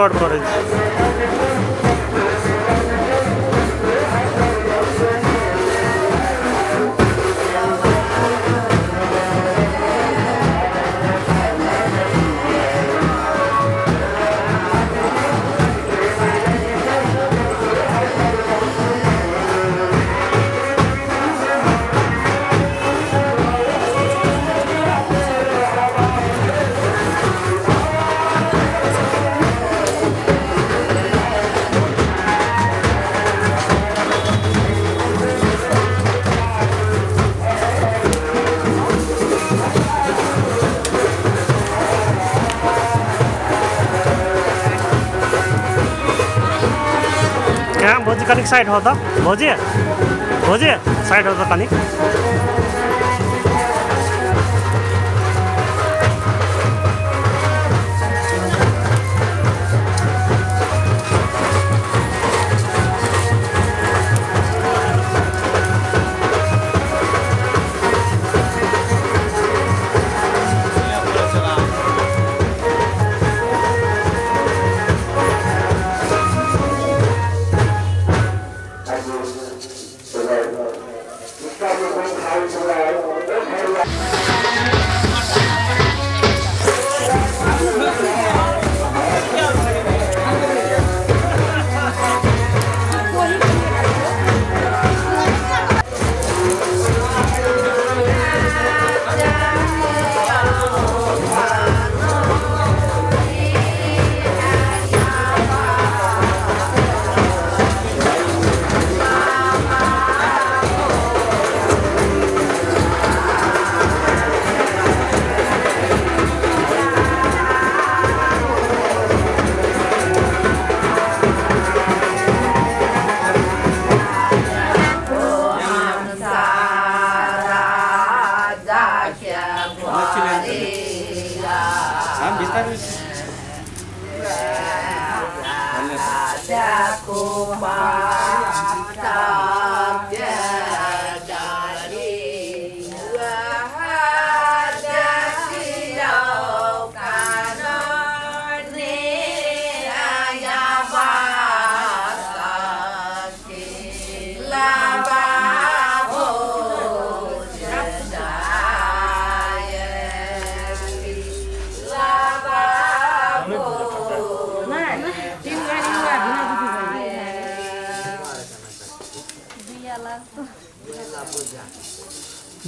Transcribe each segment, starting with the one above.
Record college side हो त। भोजी भोजी side हो त कनिक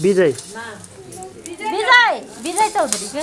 विजय विजय विजय चौधरी के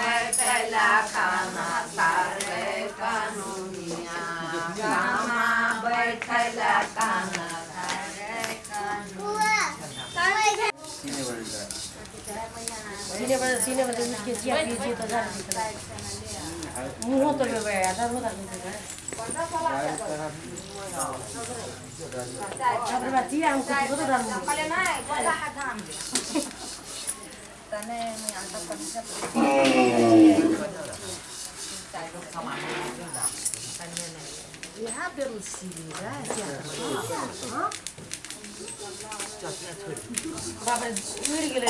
पर सीने पर उसके जिया कीजिए तो जा मुँह तो में गया था वो था Sabar mati yang kutu kutu dan Bapak udah gile.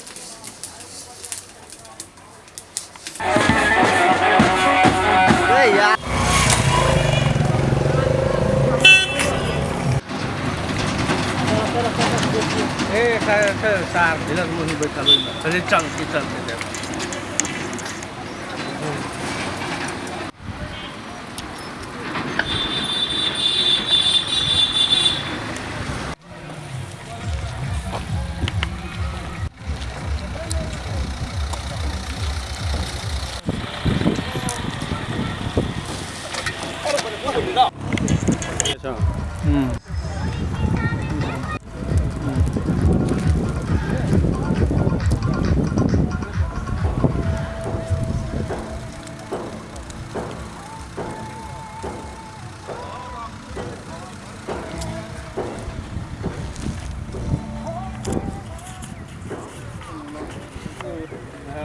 छ ए खैर खैर सार ढिला मुनि बैठल ओइमे चले चल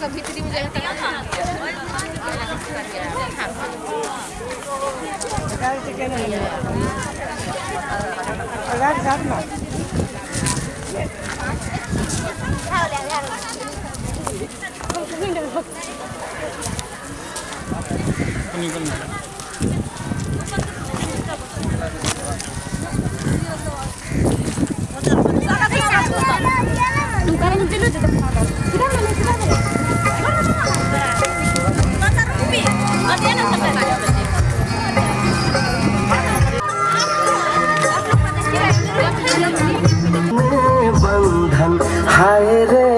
लाठी लगा भित्री में जाएगा बंधन। हाय रे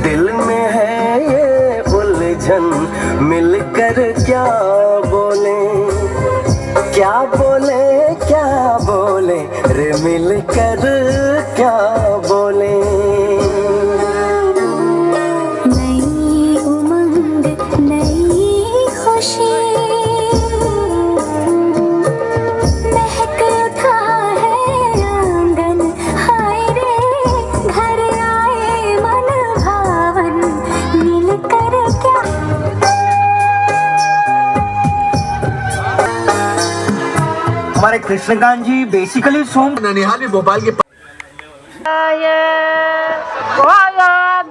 दिल में है ये उलझन। मिलकर क्या हमारे कृष्णकांत जी बेसिकली सॉन्ग ननिहाल भोपाल के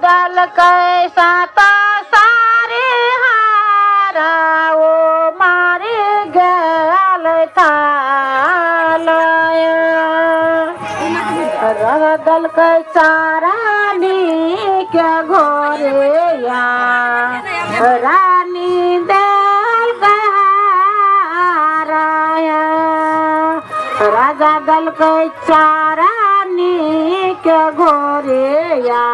दल कैसा ता सारे हारा ओ मारे गल था दल कै देलकै चारा के गोरिया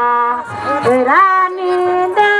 रानी दे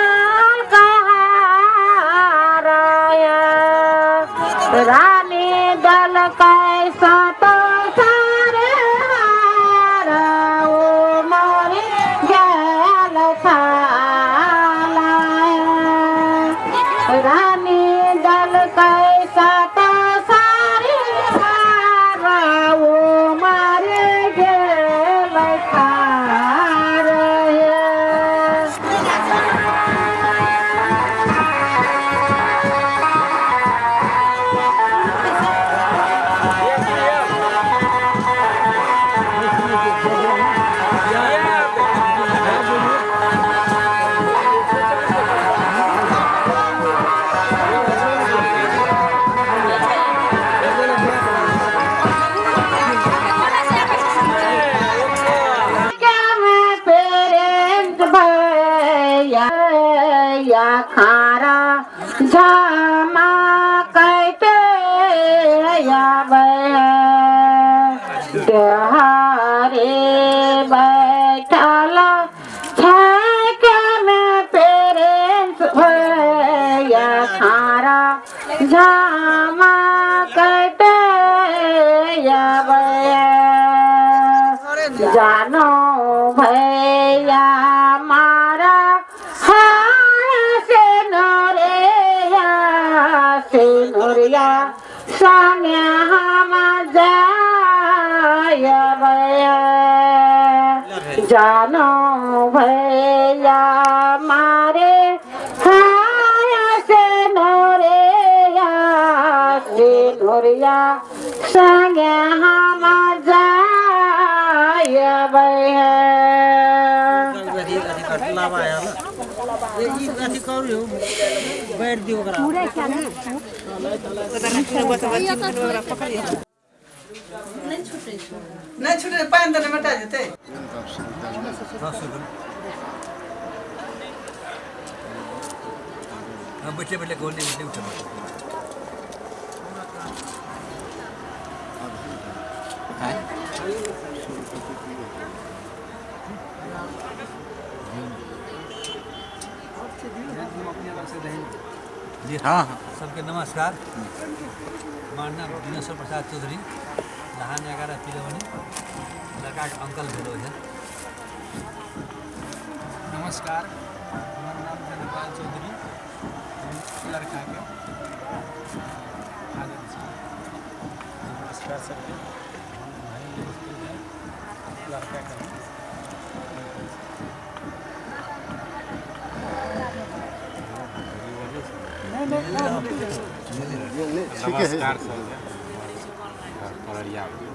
Hare जानो भैया मारे हाय से नोरिया नोरिया संगे हम जाय भैया लावा आया ना। ये ई अथी करू बैठ दियो ओकरा। नहीं छूटे पानि देने जेतै बैठे बैठे, गोल नहीं बैठे उठे जी हाँ हाँ। सबके नमस्कार। नाम दिनेश्वर प्रसाद चौधरी। जहाँ ग्यारह तिलवनी लड़का अंकल भेलो है। नमस्कार हमार नाम है नेपाल चौधरी हम लड़का के आगे छी। नमस्कार सबके हम भाई स्कूल है लड़का के हम। नमस्कार सबके घर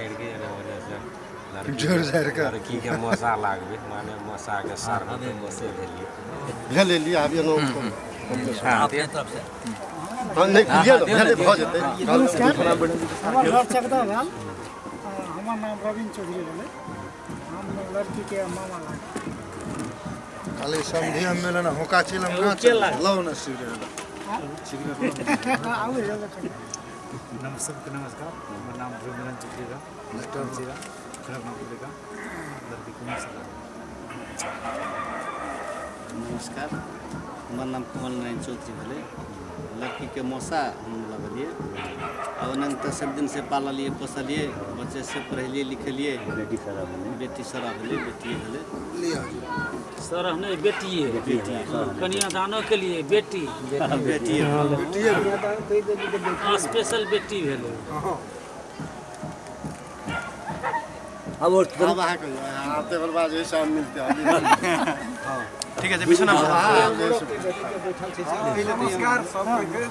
करके जोर जारि कऽ लड़कीके मसा लागबै मने मसाके सारमे मसे लेलियै भेलै लिए आब एलहुँ अपने तरफसँ हँ नहि भेलै भऽ जेतै हमर घर चकदह भेल हमर नाम रविन्द्र चौधरी भेलै हम लड़कीके मामा लागल खाली समझी हम मिलन होका चिलम ना लौ न सिगरेट सिगरेट आउ हेलो कनि। नम सबके नमस्कार हमार नाम चौधरी का डॉक्टर जीरा खड़गपुर का लड़की कुमार सलाह नमस्कार हमार नाम कमल नारायण चौधरी लड़की के मौसा हम लगलिए आ ओनाहिते सब दिन से पाललिए पोसलिए बच्चे से पढ़ेलिए लिखेलिए बेटी सरा भेलै बेटी सरा भेलै। बेटिए भेलै सर हमने बेटिए बेटिए कन्यादानो के लिए बेटी। हाँ, स्पेशल बेटी भेलै अब और आते बल बाद जे मिलते ठीक है बिछना नमस्कार सबके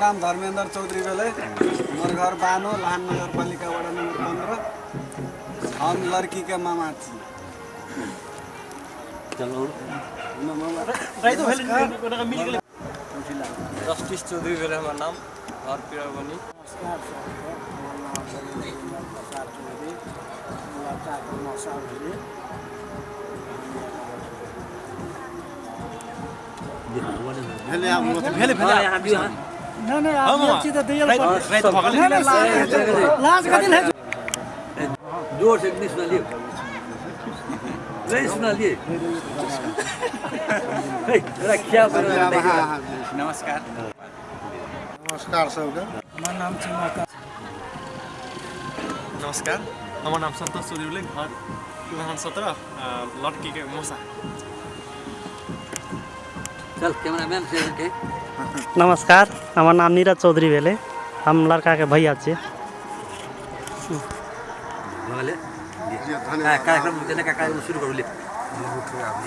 नाम धर्मेंद्र चौधरी भेलै। हमर घर बानो लान नगर पालिका वार्ड नंबर पंद्रह हम लड़की के मामा छी। जस्टिस चौधरी बेलामा नाम घर पिरावनी जोर से नहीं सुना लिए जरा क्या बना नमस्कार नमस्कार सबके हमर नाम छी माता नमस्कार हमर नाम घर विधान सत्रह लड़की के मौसा चल कैमरामैन से के नमस्कार हमार नाम नीरज चौधरी भेलै हम लड़का के भैया छियै काय कार्यक्रम त्यांना काय काय सुरू करू आपली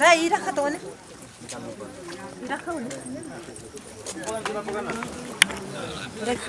दाइ राख त भने राख भने राख